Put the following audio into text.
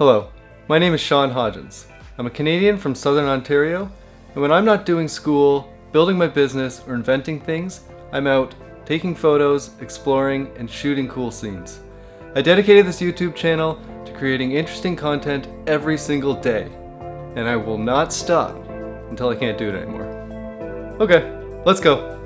Hello, my name is Sean Hodgins. I'm a Canadian from Southern Ontario, and when I'm not doing school, building my business, or inventing things, I'm out taking photos, exploring, and shooting cool scenes. I dedicated this YouTube channel to creating interesting content every single day, and I will not stop until I can't do it anymore. Okay, let's go.